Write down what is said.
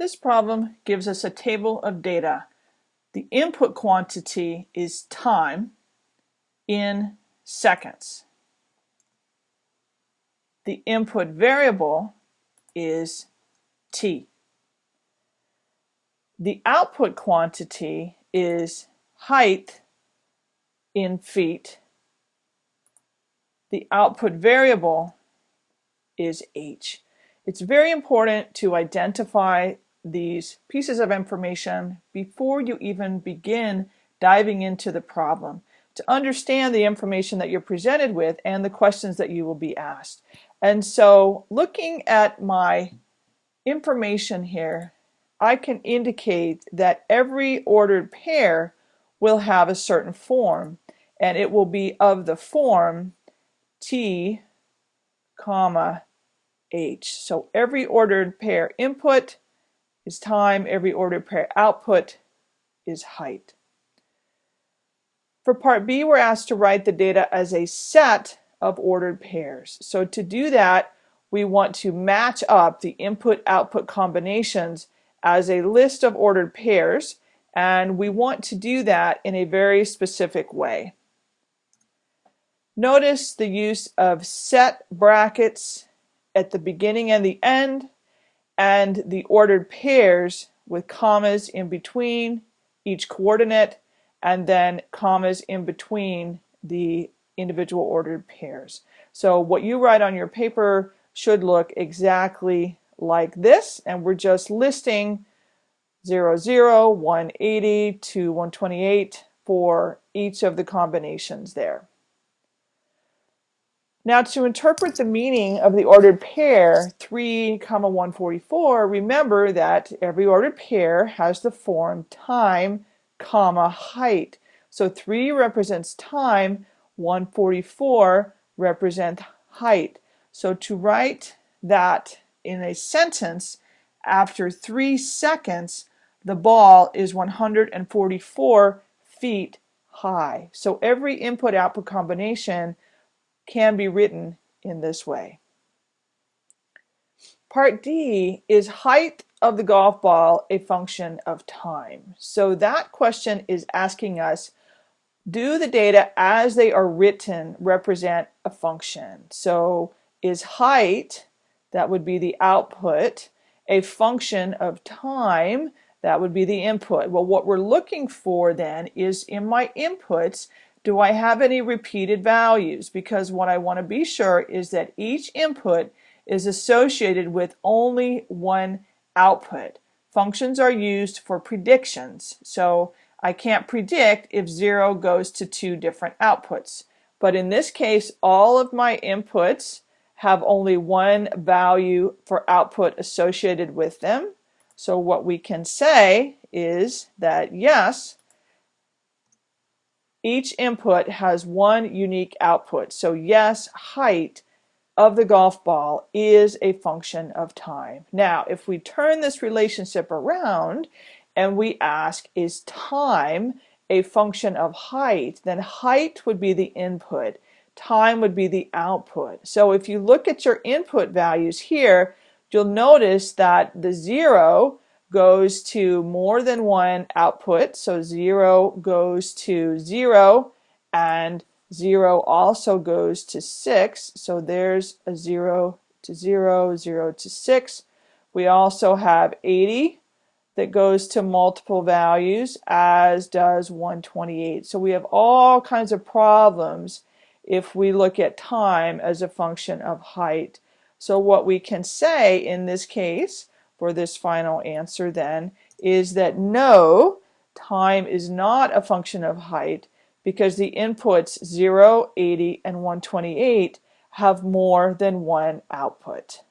This problem gives us a table of data. The input quantity is time in seconds. The input variable is t. The output quantity is height in feet. The output variable is h. It's very important to identify these pieces of information before you even begin diving into the problem to understand the information that you're presented with and the questions that you will be asked. And so looking at my information here, I can indicate that every ordered pair will have a certain form and it will be of the form T comma H. So every ordered pair input is time, every ordered pair output is height. For part B, we're asked to write the data as a set of ordered pairs. So to do that, we want to match up the input-output combinations as a list of ordered pairs, and we want to do that in a very specific way. Notice the use of set brackets at the beginning and the end and the ordered pairs with commas in between each coordinate and then commas in between the individual ordered pairs. So what you write on your paper should look exactly like this and we're just listing 0, 0, 180 to 128 for each of the combinations there. Now to interpret the meaning of the ordered pair 3 comma 144, remember that every ordered pair has the form time comma height. So 3 represents time, 144 represents height. So to write that in a sentence, after 3 seconds, the ball is 144 feet high. So every input-output combination can be written in this way. Part D is height of the golf ball a function of time? So that question is asking us, do the data as they are written represent a function? So is height, that would be the output, a function of time, that would be the input. Well, what we're looking for then is in my inputs, do I have any repeated values? Because what I want to be sure is that each input is associated with only one output. Functions are used for predictions. So I can't predict if 0 goes to two different outputs. But in this case, all of my inputs have only one value for output associated with them. So what we can say is that yes, each input has one unique output. So yes, height of the golf ball is a function of time. Now, if we turn this relationship around and we ask, is time a function of height, then height would be the input, time would be the output. So if you look at your input values here, you'll notice that the zero goes to more than one output. So 0 goes to 0 and 0 also goes to 6. So there's a 0 to 0, 0 to 6. We also have 80 that goes to multiple values as does 128. So we have all kinds of problems if we look at time as a function of height. So what we can say in this case for this final answer then is that no, time is not a function of height because the inputs 0, 80, and 128 have more than one output.